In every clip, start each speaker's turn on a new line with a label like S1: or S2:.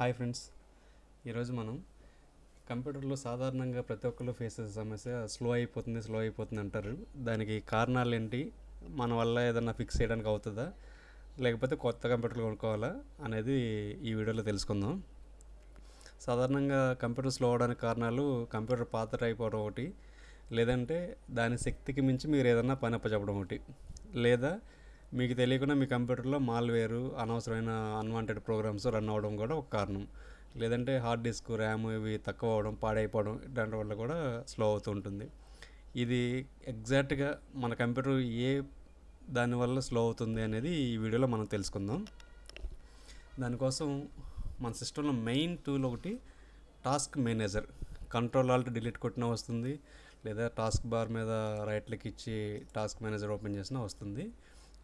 S1: Hi friends. ఈరోజు మనం కంప్యూటర్లో సాధారణంగా ప్రతి ఒక్కరు ఫేస్ చేసే సమస్య స్లో అయిపోతుంది స్లో అయిపోతుంది అంటారు. దానికి కారణాలు ఏంటి? మన వల్ల ఏదన్నా ఫిక్స్ చేయడానికి అవుతుందా? లేకపోతే కొత్త కంప్యూటర్లు కొనుక్కోవాలా అనేది ఈ వీడియోలో తెలుసుకుందాం. సాధారణంగా కంప్యూటర్ స్లో అవడానికి కారణాలు కంప్యూటర్ పాత అయిపోవడం ఒకటి లేదంటే దాని శక్తికి మించి మీరు ఏదన్నా పని అప్పచెప్పడం ఒకటి లేదా మీకు తెలియకుండా మీ కంప్యూటర్లో మాల్వేరు అనవసరమైన అన్వాంటెడ్ ప్రోగ్రామ్స్ రన్ అవ్వడం కూడా ఒక కారణం. లేదంటే హార్డ్ డిస్క్ ర్యామ్ ఇవి తక్కువ అవడం పాడైపోవడం దాని వల్ల కూడా స్లో అవుతూ ఉంటుంది. ఇది ఎగ్జాక్ట్గా మన కంప్యూటర్ ఏ దానివల్ల స్లో అవుతుంది అనేది ఈ వీడియోలో మనం తెలుసుకుందాం. దానికోసం మన సిస్టంలో మెయిన్ టూల్ ఒకటి task manager control alt delete కొట్టినా వస్తుంది. లేదా టాస్క్ బార్ మీద రైట్ క్లిక్ ఇచ్చి టాస్క్ మేనేజర్ ఓపెన్ చేసినా వస్తుంది.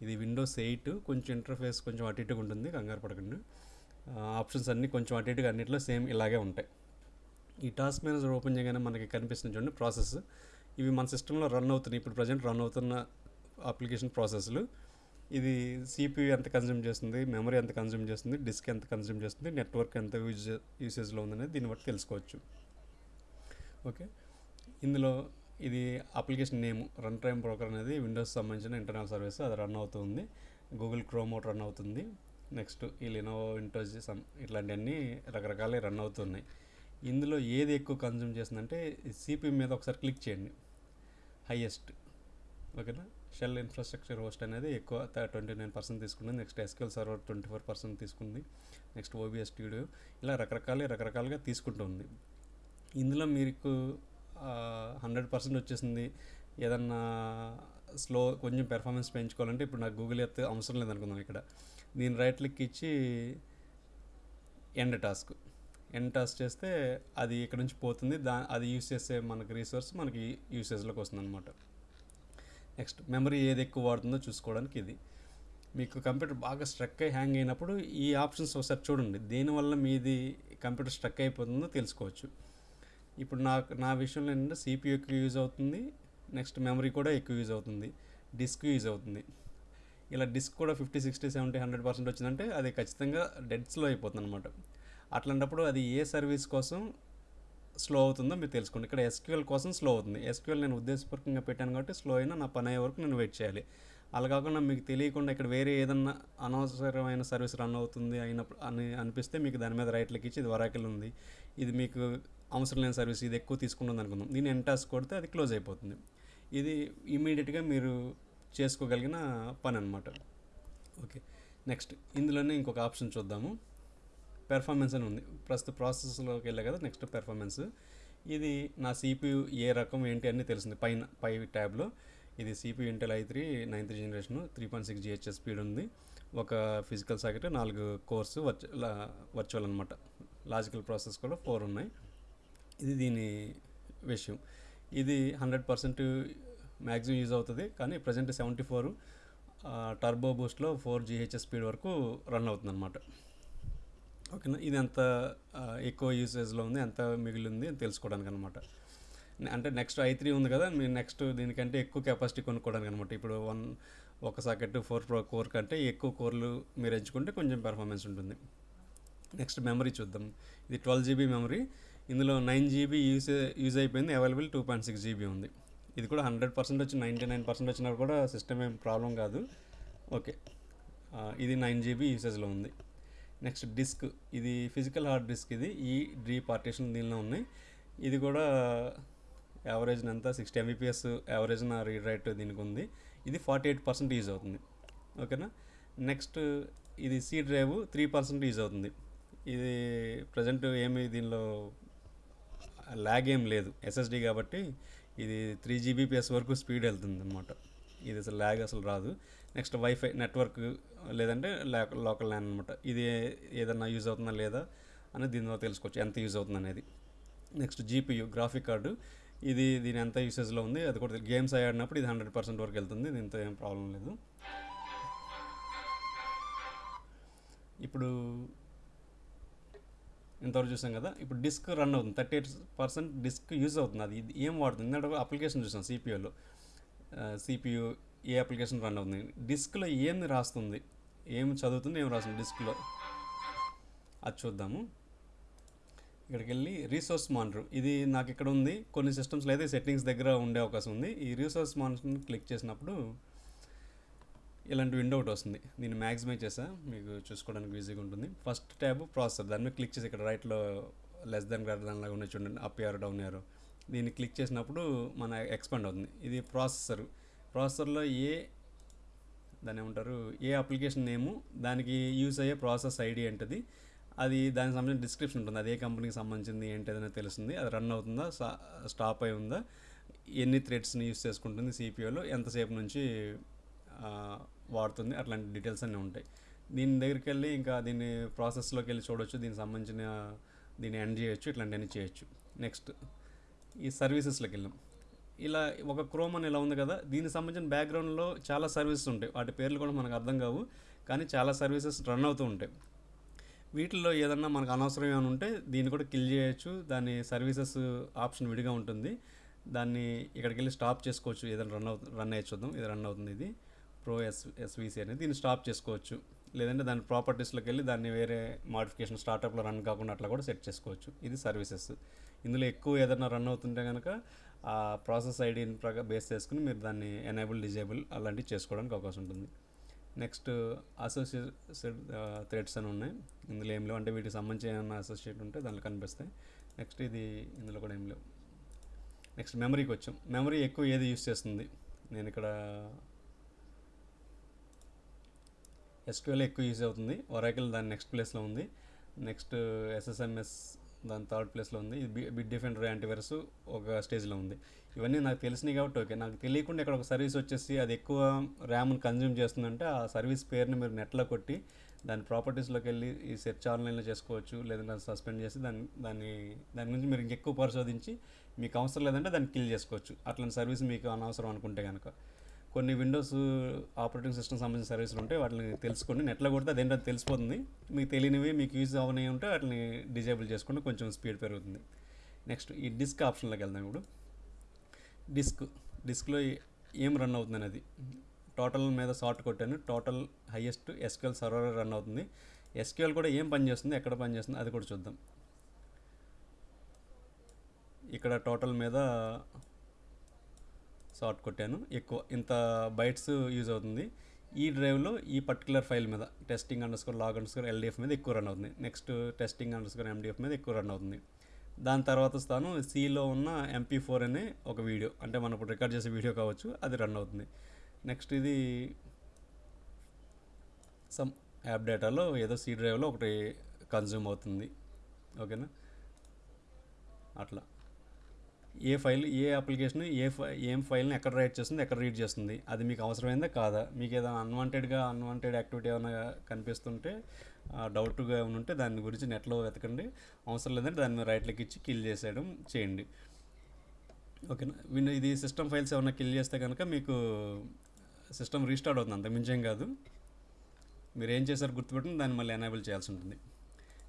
S1: ఇది విండోస్ ఎయిట్ కొంచెం ఇంటర్ఫేస్ కొంచెం అటు ఇటుగా ఉంటుంది కంగారు పడకండి. ఆప్షన్స్ అన్నీ కొంచెం అటు ఇటుగా అన్నిట్లో సేమ్ ఇలాగే ఉంటాయి. ఈ టాస్క్ మేనేజర్ ఓపెన్ చేయగానే మనకి కనిపిస్తుంది చూడండి ప్రాసెస్ ఇవి మన సిస్టంలో రన్ అవుతున్నాయి. ఇప్పుడు ప్రజెంట్ రన్ అవుతున్న అప్లికేషన్ ప్రాసెస్లు ఇది సిపియూ ఎంత కన్జ్యూమ్ చేస్తుంది మెమరీ ఎంత కన్జ్యూమ్ చేస్తుంది డిస్క్ ఎంత కన్జ్యూమ్ చేస్తుంది నెట్వర్క్ ఎంత యూజ్ యూసేజ్లో ఉందనేది దీన్ని బట్టి తెలుసుకోవచ్చు. ఓకే ఇందులో ఇది application name run time broker అనేది విండోస్ సంబంధించిన ఇంటర్నల్ సర్వీస్ అది రన్ అవుతుంది. గూగుల్ క్రోమ్ ఒకటి రన్ అవుతుంది. నెక్స్ట్ ఈ లినోవో విండోస్ సమ్ ఇట్లాంటివన్నీ రకరకాలే రన్ అవుతున్నాయి. ఇందులో ఏది ఎక్కువ కన్జ్యూమ్ చేస్తుందంటే సిపి మీద ఒకసారి క్లిక్ చేయండి. హైయెస్ట్ ఓకేనా? షెల్ ఇన్ఫ్రాస్ట్రక్చర్ హోస్ట్ అనేది ఎక్కువ ట్వంటీ నైన్ పర్సెంట్ తీసుకుంది. Next SQL server twenty four percent తీసుకుంది నెక్స్ట్ ఓబిఎస్ స్టూడియో ఇలా రకరకాలే రకరకాలుగా తీసుకుంటుంది. ఇందులో మీకు హండ్రెడ్ పర్సెంట్ వచ్చేసింది. ఏదన్నా స్లో కొంచెం పెర్ఫార్మెన్స్ పెంచుకోవాలంటే ఇప్పుడు నాకు గూగుల్ ఎత్ అవసరం లేదనుకుందాం ఇక్కడ. దీని రైట్ క్లిక్ ఇచ్చి ఎండ్ టాస్క్ ఎండ్ టాస్క్ చేస్తే అది ఇక్కడ నుంచి పోతుంది. దా అది యూస్ చేసే మనకి రీసోర్స్ మనకి యూసేజ్లోకి వస్తుంది అనమాట నెక్స్ట్ మెమరీ ఏది ఎక్కువ వాడుతుందో చూసుకోవడానికి ఇది. మీకు కంప్యూటర్ బాగా స్ట్రక్ అయి హ్యాంగ్ అయినప్పుడు ఈ ఆప్షన్స్ ఒకసారి చూడండి. దేనివల్ల మీది కంప్యూటర్ స్ట్రక్ అయిపోతుందో తెలుసుకోవచ్చు. ఇప్పుడు నాకు నా విషయంలో ఏంటంటే సిపియూ ఎక్కువ యూజ్ అవుతుంది. నెక్స్ట్ మెమరీ కూడా ఎక్కువ యూజ్ అవుతుంది. డిస్క్ యూజ్ అవుతుంది. ఇలా డిస్క్ కూడా fifty sixty seventy hundred percent వచ్చిందంటే అది ఖచ్చితంగా డెడ్ స్లో అయిపోతుంది అనమాట అట్లాంటప్పుడు అది ఏ సర్వీస్ కోసం స్లో అవుతుందో మీరు తెలుసుకోండి. ఇక్కడ ఎస్క్యూఎల్ కోసం స్లో అవుతుంది. ఎస్క్యూఎల్ నేను ఉద్దేశపూర్వకంగా పెట్టాను కాబట్టి స్లో అయినా నా పని అయ్యే వరకు నేను వెయిట్ చేయాలి. అలా కాకుండా మీకు తెలియకుండా ఇక్కడ వేరే ఏదన్నా అనవసరమైన సర్వీస్ రన్ అవుతుంది అయినప్పుడు అని అనిపిస్తే మీకు దాని మీద రైట్ ఇచ్చి ఇది వరాకిల్ ఉంది. ఇది మీకు అవసరం లేని సర్వీస్ ఇది ఎక్కువ తీసుకుంటుంది అనుకుందాం. దీన్ని ఎంటాస్ కొడితే అది క్లోజ్ అయిపోతుంది. ఇది ఇమీడియట్గా మీరు చేసుకోగలిగిన పని అనమాట ఓకే నెక్స్ట్ ఇందులోనే ఇంకొక ఆప్షన్ చూద్దాము. పెర్ఫార్మెన్స్ అని ఉంది. ప్రస్తుత ప్రాసెస్లోకి వెళ్ళే కదా నెక్స్ట్ పెర్ఫార్మెన్స్ ఇది నా సిపియు ఏ రకం ఏంటి అన్నీ తెలిసింది. పైన పై ట్యాబ్లో ఇది CPU Intel I three ninth generation three point six GHS speed ఉంది. ఒక ఫిజికల్ సాకెట్ నాలుగు కోర్సు వర్చువల్ వర్చువల్ అనమాట లాజికల్ ప్రాసెస్ కూడా ఫోర్ ఉన్నాయి. ఇది దీని విషయం. ఇది హండ్రెడ్ పర్సెంట్ మ్యాక్సిమం యూజ్ అవుతుంది కానీ ప్రజెంట్ సెవెంటీ ఫోర్ టర్బో బూస్ట్లో ఫోర్ జిహెచ్ఎస్ స్పీడ్ వరకు రన్ అవుతుంది అనమాట ఓకేనా? ఇది ఎంత ఎక్కువ యూసేజ్లో ఉంది ఎంత మిగిలింది అని తెలుసుకోవడానికి అనమాట అంటే నెక్స్ట్ ఐ త్రీ ఉంది కదా మీరు నెక్స్ట్ దీనికంటే ఎక్కువ కెపాసిటీ కొనుక్కోవడానికి అనమాట ఇప్పుడు వన్ ఒక సాకెట్ ఫోర్ ప్రో కోర్ కంటే ఎక్కువ కోర్లు మీరు ఎంచుకుంటే కొంచెం పెర్ఫార్మెన్స్ ఉంటుంది. నెక్స్ట్ మెమరీ చూద్దాం. ఇది ట్వెల్వ్ జీబీ మెమరీ. ఇందులో నైన్ జీబీ యూస్ యూజ్ అయిపోయింది. Available two point six GB ఉంది. ఇది కూడా హండ్రెడ్ పర్సెంట్ వచ్చి నైంటీ నైన్ పర్సెంట్ వచ్చినప్పుడు కూడా సిస్టమ్ ఏం ప్రాబ్లం కాదు. ఓకే. ఇది నైన్ జీబీ యూసేజ్లో ఉంది. Next disk. ఇది ఫిజికల్ హార్డ్ డిస్క్ ఇది. ఈ డ్రీ పార్టీషన్ దీనిలో ఉన్నాయి. ఇది కూడా యావరేజ్ అంతా సిక్స్టీ ఎంబీపీఎస్ యావరేజ్ నా రీడ్ రైట్ దీనికి ఉంది. ఇది ఫార్టీ ఎయిట్ పర్సెంట్ యూజ్ అవుతుంది. ఓకేనా? నెక్స్ట్ ఇది C drive three percent use అవుతుంది. ఇది ప్రజెంట్ ఏమి దీనిలో ల్యాగ్ ఏం లేదు. ఎస్ఎస్డి కాబట్టి ఇది త్రీ జీబీపీఎస్ వరకు స్పీడ్ వెళ్తుంది అనమాట ఇది అసలు ల్యాగ్ అసలు రాదు. నెక్స్ట్ వైఫై నెట్వర్క్ లేదంటే లోకల్ ల్యాన్ అనమాట ఇది ఏదన్నా యూజ్ అవుతుందా లేదా అనేది దీని ద్వారా తెలుసుకోవచ్చు. ఎంత యూజ్ అవుతుంది అనేది. నెక్స్ట్ జీపీయూ గ్రాఫిక్ కార్డు ఇది దీని ఎంత యూసేజ్లో ఉంది అది కూడా గేమ్స్ ఆడినప్పుడు ఇది హండ్రెడ్ పర్సెంట్ వరకు వెళ్తుంది. దీంతో ఏం ప్రాబ్లం లేదు. ఇప్పుడు ఇంతవరకు చూసాం కదా. ఇప్పుడు డిస్క్ రన్ అవుతుంది. Thirty eight percent disk use అవుతుంది. అది ఇది ఏం వాడుతుంది? ఇందాక అప్లికేషన్ చూసాం సిపియూలో సిపియు ఏ అప్లికేషన్ రన్ అవుతుంది? డిస్క్లో ఏం రాస్తుంది? ఏం చదువుతుంది? ఏం రాస్తుంది డిస్క్లో? అది చూద్దాము. ఇక్కడికి వెళ్ళి రీసోర్స్ మానిటర్ ఇది నాకు ఇక్కడ ఉంది. కొన్ని సిస్టమ్స్లో అయితే సెట్టింగ్స్ దగ్గర ఉండే అవకాశం ఉంది. ఈ రీసోర్స్ మానిటర్ని క్లిక్ చేసినప్పుడు ఇలాంటి విండో ఒకటి వస్తుంది. దీన్ని మ్యాక్సిమైజ్ చేసా. మీకు చూసుకోవడానికి ఈజీగా ఉంటుంది. ఫస్ట్ ట్యాబ్ ప్రాసెసర్ దాని మీద క్లిక్ చేసి ఇక్కడ రైట్లో లెస్ దాన్ గ్రేటర్ దాని లాగా ఉన్నాయి చూడండి. అప్ ఇయర్ డౌన్ ఇయర్ దీన్ని క్లిక్ చేసినప్పుడు మన ఎక్స్పాండ్ అవుతుంది. ఇది ప్రాసెసర్ ప్రాసెసర్లో ఏ దాన్ని ఏమంటారు? ఏ అప్లికేషన్ నేము దానికి యూస్ అయ్యే ప్రాసెస్ ఐడి ఏంటిది? అది దానికి సంబంధించిన డిస్క్రిప్షన్ ఉంటుంది. అది ఏ కంపెనీకి సంబంధించింది ఏంటి అనేది తెలుస్తుంది అది రన్ అవుతుందా? స్టాప్ అయి ఉందా? ఎన్ని థ్రెడ్స్ని యూస్ చేసుకుంటుంది సిపిఓలో ఎంతసేపు నుంచి వాడుతుంది. అట్లాంటి డీటెయిల్స్ అన్నీ ఉంటాయి. దీని దగ్గరికి వెళ్ళి ఇంకా దీన్ని ప్రాసెస్లోకి వెళ్ళి చూడొచ్చు. దీనికి సంబంధించిన దీన్ని ఎండ్ చేయొచ్చు. ఇట్లాంటివన్నీ చేయొచ్చు. నెక్స్ట్ ఈ సర్వీసెస్లోకి వెళ్ళాం. ఇలా ఒక క్రోమ్ అని ఇలా ఉంది కదా దీనికి సంబంధించిన బ్యాక్గ్రౌండ్లో చాలా సర్వీసెస్ ఉంటాయి. వాటి పేర్లు కూడా మనకు అర్థం కావు కానీ చాలా సర్వీసెస్ రన్ అవుతూ ఉంటాయి. వీటిల్లో ఏదన్నా మనకు అనవసరం ఏమైనా ఉంటే దీన్ని కూడా కిల్ చేయొచ్చు. దాని సర్వీసెస్ ఆప్షన్ విడిగా ఉంటుంది. దాన్ని ఇక్కడికి వెళ్ళి స్టాప్ చేసుకోవచ్చు. ఏదైనా రన్ అవు రన్ అయ్యి చూద్దాం. ఇది రన్ అవుతుంది ఇది. ప్రో ఎస్ ఎస్విసి అనేది దీన్ని స్టాప్ చేసుకోవచ్చు. లేదంటే దాని ప్రాపర్టీస్లోకి వెళ్ళి దాన్ని వేరే మాడిఫికేషన్ స్టార్టప్లో రన్ కాకుండా అట్లా కూడా సెట్ చేసుకోవచ్చు. ఇది సర్వీసెస్ ఇందులో ఎక్కువ ఏదైనా రన్ అవుతుంటే కనుక ఆ ప్రాసెస్ ఐడిని ప్రకా బేస్ చేసుకుని మీరు దాన్ని ఎనేబుల్ డిజేబుల్ అలాంటివి చేసుకోవడానికి అవకాశం ఉంటుంది. నెక్స్ట్ అసోసియేటెడ్ థ్రెడ్స్ అని ఉన్నాయి. ఇందులో ఏం లేవు. అంటే వీటికి సంబంధించి ఏమైనా అసోసియేట్ ఉంటే దాంట్లో కనిపిస్తాయి. నెక్స్ట్ ఇది ఇందులో కూడా ఏం లేవు. నెక్స్ట్ మెమరీకి వచ్చాం. మెమరీ ఎక్కువ ఏది యూస్ చేస్తుంది? నేను ఇక్కడ ఎస్క్యూఎల్ ఎక్కువ యూజ్ అవుతుంది. ఒరాకిల్ దాని నెక్స్ట్ ప్లేస్లో ఉంది. నెక్స్ట్ ఎస్ఎస్ఎంఎస్ దాని థర్డ్ ప్లేస్లో ఉంది. ఇది బిడ్ డిఫెండర్ యాంటీవైరస్ ఒక స్టేజ్లో ఉంది. ఇవన్నీ నాకు తెలిసినాయి కాబట్టి ఓకే. నాకు తెలియకుండా ఇక్కడ ఒక సర్వీస్ వచ్చేసి అది ఎక్కువ ర్యామ్ను కన్జ్యూమ్ చేస్తుందంటే ఆ సర్వీస్ పేరుని మీరు నెట్లో కొట్టి దాని ప్రాపర్టీస్లోకి వెళ్ళి ఈ సెర్చ్ ఆన్లైన్లో చేసుకోవచ్చు. లేదంటే సస్పెండ్ చేసి దాన్ని దాన్ని దాని గురించి మీరు ఇంకెక్కువ పరిశోధించి మీకు అవసరం లేదంటే దాన్ని కిల్ చేసుకోవచ్చు. అట్లాంటి సర్వీస్ మీకు అనవసరం అనుకుంటే కనుక కొన్ని విండోస్ ఆపరేటింగ్ సిస్టమ్ సంబంధించిన సర్వీసులు ఉంటాయి వాటిని తెలుసుకోండి నెట్లో కొడితే అదేంటో తెలిసిపోతుంది. మీకు తెలియనివి మీకు యూజ్ అవని ఉంటే వాటిని డిజేబుల్ చేసుకుంటే కొంచెం స్పీడ్ పెరుగుతుంది. నెక్స్ట్ ఈ డిస్క్ ఆప్షన్లోకి వెళ్దాం ఇప్పుడు. డిస్క్ డిస్క్లో ఏం రన్ అవుతుంది అనేది. టోటల్ మీద షార్ట్ కొట్టాను. Total highest SQL server run అవుతుంది. ఎస్క్యూఎల్ కూడా ఏం పని చేస్తుంది? ఎక్కడ పని చేస్తుంది? అది కూడా చూద్దాం. ఇక్కడ టోటల్ మీద షార్ట్ కొట్టాను. ఎక్కువ ఇంత బైట్స్ యూజ్ అవుతుంది. ఈ డ్రైవ్లో ఈ పర్టికులర్ ఫైల్ మీద testing underscore log underscore LDF మీద ఎక్కువ రన్ అవుతుంది. Next testing under score MDF మీద ఎక్కువ రన్ అవుతుంది. దాని తర్వాత స్థానం సిలో ఉన్న ఎంపీ ఫోర్ అనే ఒక వీడియో అంటే మనం ఇప్పుడు రికార్డ్ చేసే వీడియో కావచ్చు అది రన్ అవుతుంది. నెక్స్ట్ ఇది సమ్ యాప్ డేటాలో ఏదో సి డ్రైవ్లో ఒకటి కన్జ్యూమ్ అవుతుంది. ఓకేనా? అట్లా. ఏ ఫైల్ ఏ అప్లికేషన్ ఏ ఫై ఏం ఫైల్ని ఎక్కడ రైట్ చేస్తుంది ఎక్కడ రీడ్ చేస్తుంది అది మీకు అవసరమైందా కాదా? మీకు ఏదైనా అన్వాంటెడ్గా అన్వాంటెడ్ యాక్టివిటీ ఏమైనా కనిపిస్తుంటే డౌట్గా ఏమైనా ఉంటే దాని గురించి నెట్లో వెతకండి. అవసరం లేదంటే దాన్ని రైట్ ఇచ్చి కిల్ చేసేయడం చేయండి. ఓకేనా? ఇది సిస్టమ్ ఫైల్స్ ఏమైనా కిల్ చేస్తే కనుక మీకు సిస్టమ్ రీస్టార్ట్ అవుతుంది. అంత మించేం కాదు. మీరు ఏం చేశారు గుర్తుపెట్టుకుని దాన్ని మళ్ళీ ఎనేబుల్ చేయాల్సి ఉంటుంది.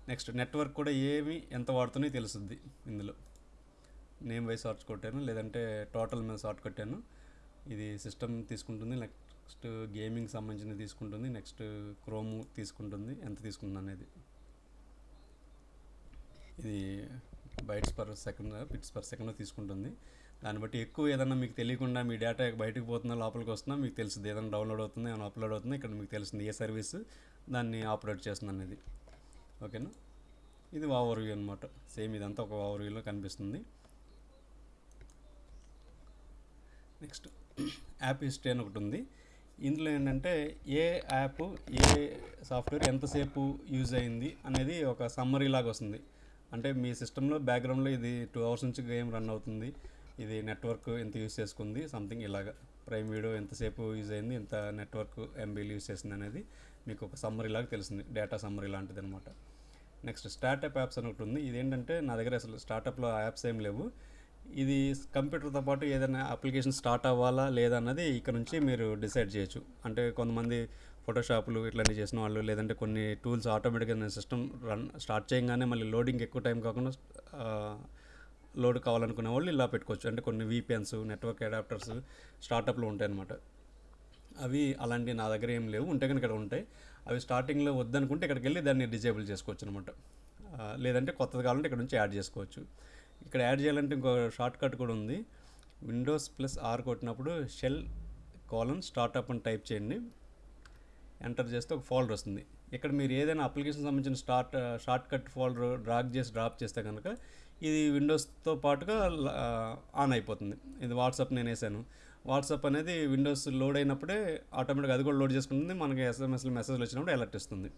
S1: నెక్స్ట్ నెట్వర్క్ కూడా ఏమి ఎంత వాడుతున్నాయో తెలుస్తుంది ఇందులో. నేమ్ వైజ్ షార్ట్ కొట్టాను లేదంటే టోటల్ మీద షార్ట్ కొట్టాను. ఇది సిస్టమ్ తీసుకుంటుంది నెక్స్ట్ గేమింగ్ సంబంధించినది తీసుకుంటుంది నెక్స్ట్ క్రోమ్ తీసుకుంటుంది ఎంత తీసుకుంటుంది అనేది. ఇది bytes per second bits per second తీసుకుంటుంది. దాన్ని బట్టి ఎక్కువ ఏదన్నా మీకు తెలియకుండా మీ డేటా బయటకు పోతున్నా లోపలికి వస్తున్నా మీకు తెలుస్తుంది. ఏదైనా డౌన్లోడ్ అవుతుంది ఏమైనా అప్లోడ్ అవుతుంది ఇక్కడ మీకు తెలుస్తుంది ఏ సర్వీస్ దాన్ని ఆపరేట్ చేస్తుంది అనేది. ఓకేనా? ఇది ఓవర్ వ్యూ అనమాట సేమ్ ఇదంతా ఒక ఓవర్ వ్యూలో కనిపిస్తుంది. నెక్స్ట్ యాప్ హిస్టరీ అని ఒకటి ఉంది. ఇందులో ఏంటంటే ఏ యాప్ ఏ సాఫ్ట్వేర్ ఎంతసేపు యూజ్ అయింది అనేది ఒక సమ్మరీ లాగా వస్తుంది. అంటే మీ సిస్టంలో బ్యాక్గ్రౌండ్లో ఇది టూ అవర్స్ నుంచి గేమ్ రన్ అవుతుంది. ఇది నెట్వర్క్ ఎంత యూజ్ చేసుకుంది సంథింగ్ ఇలాగా. ప్రైమ్ వీడియో ఎంతసేపు యూజ్ అయింది ఎంత నెట్వర్క్ ఎంబీలు యూజ్ చేసింది అనేది మీకు ఒక సమ్మరీ లాగా తెలిసింది డేటా సమ్మరీ లాంటిది అనమాట నెక్స్ట్ స్టార్టప్ యాప్స్ అని ఒకటి ఉంది. ఇదేంటంటే నా దగ్గర అసలు స్టార్టప్లో యాప్స్ ఏం లేవు. ఇది కంప్యూటర్తో పాటు ఏదైనా అప్లికేషన్ స్టార్ట్ అవ్వాలా లేదా అన్నది ఇక్కడ నుంచి మీరు డిసైడ్ చేయొచ్చు. అంటే కొంతమంది ఫోటోషాప్లు ఇట్లాంటివి చేసిన వాళ్ళు లేదంటే కొన్ని టూల్స్ ఆటోమేటిక్గా సిస్టమ్ రన్ స్టార్ట్ చేయగానే మళ్ళీ లోడింగ్ ఎక్కువ టైం కాకుండా లోడ్ కావాలనుకునే వాళ్ళు ఇలా పెట్టుకోవచ్చు. అంటే కొన్ని వీపిఎన్స్ నెట్వర్క్ అడాప్టర్స్ స్టార్టప్లో ఉంటాయి అనమాట అవి అలాంటివి నా దగ్గర ఏం లేవు. ఉంటే కనుక ఇక్కడ ఉంటాయి. అవి స్టార్టింగ్లో వద్దనుకుంటే ఇక్కడికి వెళ్ళి దాన్ని డిజేబుల్ చేసుకోవచ్చు అనమాట లేదంటే కొత్తది కావాలంటే ఇక్కడ నుంచి యాడ్ చేసుకోవచ్చు. ఇక్కడ యాడ్ చేయాలంటే ఇంకో షార్ట్ కట్ కూడా ఉంది. విండోస్ ప్లస్ ఆర్ కొట్టినప్పుడు షెల్ కాలన్ స్టార్ట్అప్ అని టైప్ చేయండి. ఎంటర్ చేస్తే ఒక ఫోల్డర్ వస్తుంది. ఇక్కడ మీరు ఏదైనా అప్లికేషన్ సంబంధించిన start shortcut folder drag చేసి డ్రాప్ చేస్తే కనుక ఇది విండోస్తో పాటుగా uh, ఆన్ అయిపోతుంది. ఇది వాట్సాప్ నేను వేసాను. వాట్సాప్ అనేది విండోస్ లోడ్ అయినప్పుడే ఆటోమేటిక్గా అది కూడా లోడ్ చేసుకుంటుంది. మనకి ఎస్ఎంఎస్లు మెసేజ్లు వచ్చినప్పుడు అలర్ట్ ఇస్తుంది.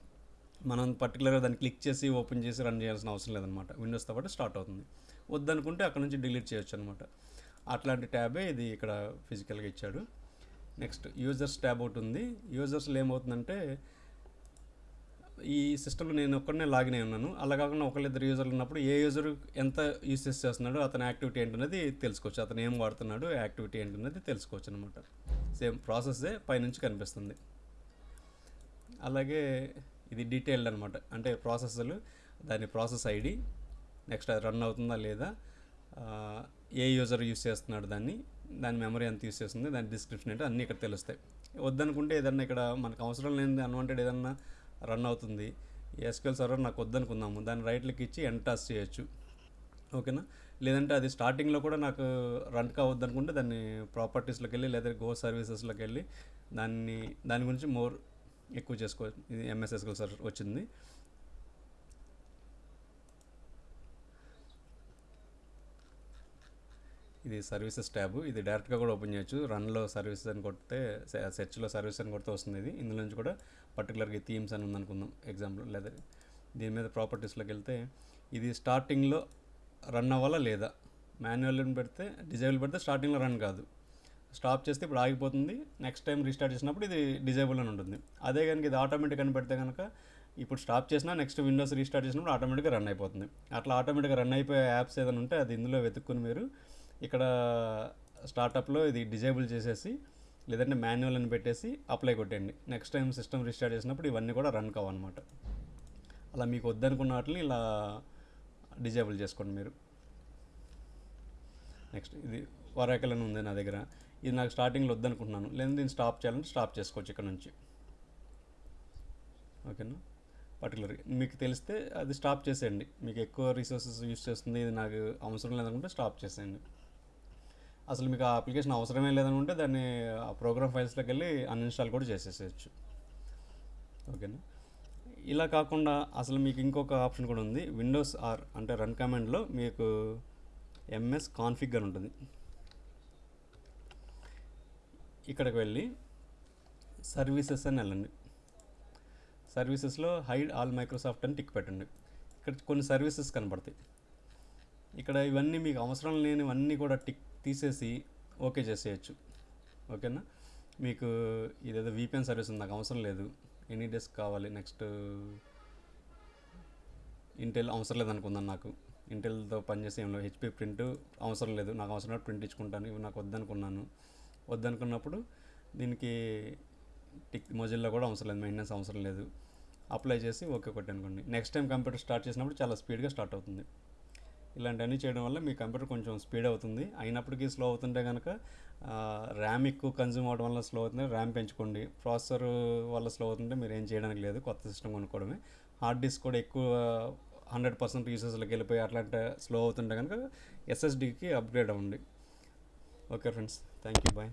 S1: మనం పర్టికులర్గా దాన్ని క్లిక్ చేసి ఓపెన్ చేసి రన్ చేయాల్సిన అవసరం లేదనమాట విండోస్తో పాటు స్టార్ట్ అవుతుంది. వద్దనుకుంటే అక్కడ నుంచి డిలీట్ చేయొచ్చు అనమాట అట్లాంటి ట్యాబే ఇది ఇక్కడ ఫిజికల్గా ఇచ్చాడు. నెక్స్ట్ యూజర్స్ ట్యాబ్ ఒకటి ఉంది. యూజర్స్లో ఏమవుతుందంటే ఈ సిస్టంలో నేను ఒక్కడనే లాగిన్ అయి ఉన్నాను. అలా కాకుండా ఒకళ్ళిద్దరు యూజర్లు ఉన్నప్పుడు ఏ యూజర్ ఎంత యూసెస్ చేస్తున్నాడో అతని యాక్టివిటీ ఏంటనేది తెలుసుకోవచ్చు. అతను ఏం వాడుతున్నాడు యాక్టివిటీ ఏంటనేది తెలుసుకోవచ్చు అనమాట సేమ్ ప్రాసెస్సే పైనుంచి కనిపిస్తుంది. అలాగే ఇది డీటెయిల్డ్ అనమాట అంటే ప్రాసెస్లు దాని ప్రాసెస్ ఐడి నెక్స్ట్ అది రన్ అవుతుందా లేదా? ఏ యూజర్ యూస్ చేస్తున్నాడు దాన్ని? దాని మెమరీ ఎంత యూస్ చేస్తుంది? దాని డిస్క్రిప్షన్ ఏంటో? అన్నీ ఇక్కడ తెలుస్తాయి. వద్దనుకుంటే ఏదన్నా ఇక్కడ మనకు అవసరం లేనిది అన్వాంటెడ్ ఏదన్నా రన్ అవుతుంది. ఎస్క్యూఎల్ సర్వర్ నాకు వద్దనుకుందాము. దాన్ని రైట్లకి ఇచ్చి ఎంటాస్ చేయొచ్చు. ఓకేనా? లేదంటే అది స్టార్టింగ్లో కూడా నాకు రన్ కావద్దు అనుకుంటే దాన్ని ప్రాపర్టీస్లోకి వెళ్ళి లేదా గో సర్వీసెస్లోకి వెళ్ళి దాన్ని దాని గురించి మోర్ ఎక్కువ చేసుకోవచ్చు ఇది ఎంఎస్ఎస్ఎల్ సర్ వచ్చింది. ఇది సర్వీసెస్ ట్యాబ్. ఇది డైరెక్ట్గా కూడా ఓపెన్ చేయొచ్చు. రన్లో సర్వీసెస్ అని కొడితే సెర్చ్లో సర్వీస్ అని కొడితే వస్తుంది ఇది. ఇందులో నుంచి కూడా పర్టికులర్గా థీమ్స్ అని ఉందనుకుందాం. ఎగ్జాంపుల్ లేదా దీని మీద ప్రాపర్టీస్లోకి వెళ్తే ఇది స్టార్టింగ్లో రన్ అవ్వాలా లేదా? మాన్యువల్ పెడితే డిజేబుల్ పెడితే స్టార్టింగ్లో రన్ కాదు. స్టాప్ చేస్తే ఇప్పుడు ఆగిపోతుంది. నెక్స్ట్ టైం రీస్టార్ట్ చేసినప్పుడు ఇది డిజేబుల్ అని ఉంటుంది. అదే కనుక ఇది ఆటోమేటిక్ అని పెడితే కనుక ఇప్పుడు స్టాప్ చేసినా నెక్స్ట్ విండోస్ రీస్టార్ట్ చేసినప్పుడు ఆటోమేటిక్గా రన్ అయిపోతుంది. అట్లా ఆటోమేటిక్గా రన్ అయిపోయే యాప్స్ ఏదైనా ఉంటే అది ఇందులో వెతుక్కుని మీరు ఇక్కడ స్టార్టప్లో ఇది డిజేబుల్ చేసేసి లేదంటే మాన్యువల్ అని పెట్టేసి అప్లై కొట్టండి నెక్స్ట్ టైం సిస్టమ్ రీస్టార్ట్ చేసినప్పుడు ఇవన్నీ కూడా రన్ కావన్నమాట అలా మీకు వద్దనుకున్న వాటిని ఇలా డిజేబుల్ చేసుకోండి మీరు. నెక్స్ట్ ఇది వరాకల్ అని ఉంది నా దగ్గర. ఇది నాకు స్టార్టింగ్లో వద్దనుకుంటున్నాను. లేదా దీన్ని స్టాప్ చేయాలంటే స్టాప్ చేసుకోవచ్చు ఇక్కడ నుంచి. ఓకేనా? పర్టికులర్ మీకు తెలిస్తే అది స్టాప్ చేసేయండి. మీకు ఎక్కువ రిసోర్సెస్ యూస్ చేస్తుంది ఇది నాకు అవసరం లేదనుకుంటే స్టాప్ చేసేయండి. అసలు మీకు ఆ అప్లికేషన్ అవసరమే ఉంటే దాన్ని ఆ ప్రోగ్రామ్ ఫైల్స్లోకి వెళ్ళి అన్ఇన్స్టాల్ కూడా చేసేసేయచ్చు. ఓకేనా? ఇలా కాకుండా అసలు మీకు ఇంకొక ఆప్షన్ కూడా ఉంది. విండోస్ ఆర్ అంటే రన్ కమాండ్లో మీకు ఎంఎస్ కాన్ఫిగ్ అని ఉంటుంది. ఇక్కడికి వెళ్ళి సర్వీసెస్ అని వెళ్ళండి. సర్వీసెస్లో హైడ్ ఆల్ మైక్రోసాఫ్ట్ అని టిక్ పెట్టండి. ఇక్కడ కొన్ని సర్వీసెస్ కనబడతాయి. ఇక్కడ ఇవన్నీ మీకు అవసరం లేనివన్నీ కూడా టిక్ తీసేసి ఓకే చేసేయచ్చు. ఓకేనా? మీకు ఇదేదో వీపెన్ సర్వీస్ నాకు అవసరం లేదు. ఎనీ డెస్క్ కావాలి నెక్స్ట్ ఇంటెల్ అవసరం లేదనుకుందాను నాకు. ఇంటెల్తో పనిచేసే ఏం హెచ్పి ప్రింట్ అవసరం లేదు. నాకు అవసరం ప్రింట్ ఇచ్చుకుంటాను. ఇవి నాకు వద్దనుకున్నాను. వద్దనుకున్నప్పుడు దీనికి టిక్ మొజిల్లో కూడా అవసరం లేదు. మెయింటెనెన్స్ అవసరం లేదు. అప్లై చేసి ఓకే కొట్టి అనుకోండి నెక్స్ట్ టైం కంప్యూటర్ స్టార్ట్ చేసినప్పుడు చాలా స్పీడ్గా స్టార్ట్ అవుతుంది. ఇలాంటివన్నీ చేయడం వల్ల మీ కంప్యూటర్ కొంచెం స్పీడ్ అవుతుంది. అయినప్పటికీ స్లో అవుతుంటే కనుక ర్యామ్ ఎక్కువ కన్జ్యూమ్ అవడం వల్ల స్లో అవుతుంది. ర్యామ్ పెంచుకోండి. ప్రాసెసర్ వల్ల స్లో అవుతుంటే మీరు ఏం చేయడానికి లేదు. కొత్త సిస్టమ్ కొనుక్కోవడమే. హార్డ్ డిస్క్ కూడా ఎక్కువ హండ్రెడ్ పర్సెంట్ యూసెస్లోకి వెళ్ళిపోయి అట్లాంటి స్లో అవుతుంటే కనుక ఎస్ఎస్డికి అప్గ్రేడ్ అవ్వండి. Okay friends. Thank you bye.